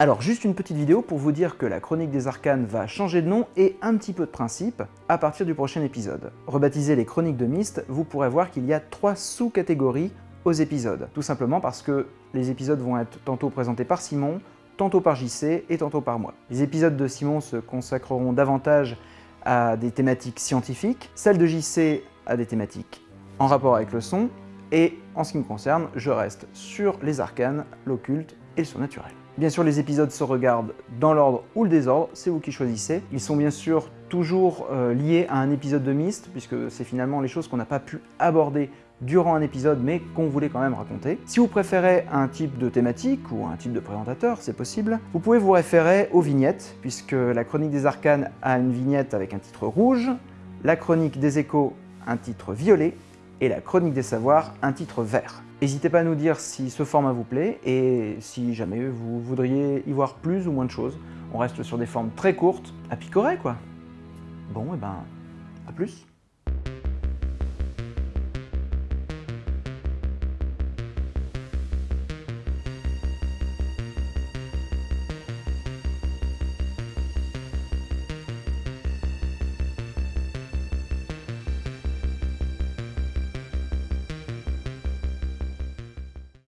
Alors juste une petite vidéo pour vous dire que la Chronique des Arcanes va changer de nom et un petit peu de principe à partir du prochain épisode. Rebaptisé les Chroniques de Myst, vous pourrez voir qu'il y a trois sous-catégories aux épisodes. Tout simplement parce que les épisodes vont être tantôt présentés par Simon, tantôt par JC et tantôt par moi. Les épisodes de Simon se consacreront davantage à des thématiques scientifiques, celles de JC à des thématiques en rapport avec le son, et en ce qui me concerne, je reste sur les arcanes, l'occulte et le surnaturel. Bien sûr, les épisodes se regardent dans l'ordre ou le désordre, c'est vous qui choisissez. Ils sont bien sûr toujours euh, liés à un épisode de Myst, puisque c'est finalement les choses qu'on n'a pas pu aborder durant un épisode, mais qu'on voulait quand même raconter. Si vous préférez un type de thématique ou un type de présentateur, c'est possible, vous pouvez vous référer aux vignettes, puisque la Chronique des Arcanes a une vignette avec un titre rouge, la Chronique des Échos un titre violet, et la Chronique des Savoirs un titre vert. N'hésitez pas à nous dire si ce format vous plaît et si jamais vous voudriez y voir plus ou moins de choses. On reste sur des formes très courtes, à picorer quoi. Bon, et ben, à plus